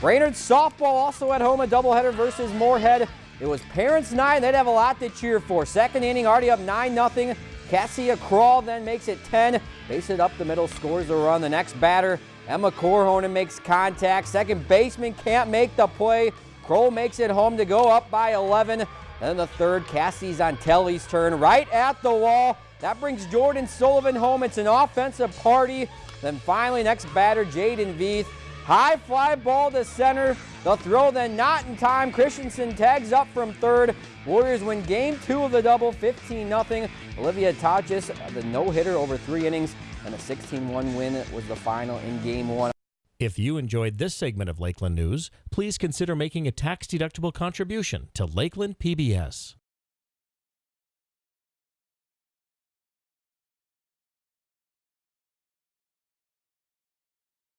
Brainerd softball also at home, a doubleheader versus Moorhead. It was parents' night. They'd have a lot to cheer for. Second inning, already up 9 0. Cassia Kroll then makes it 10. Base it up the middle, scores a run. The next batter, Emma Korhonen makes contact. Second baseman can't make the play. Kroll makes it home to go up by 11. Then the third, Cassie's on Telly's turn, right at the wall. That brings Jordan Sullivan home. It's an offensive party. Then finally, next batter, Jaden Veith. High fly ball to center. The throw then not in time. Christensen tags up from third. Warriors win game two of the double, 15-0. Olivia Tachis, the no-hitter over three innings, and a 16-1 win was the final in game one. If you enjoyed this segment of Lakeland News, please consider making a tax-deductible contribution to Lakeland PBS.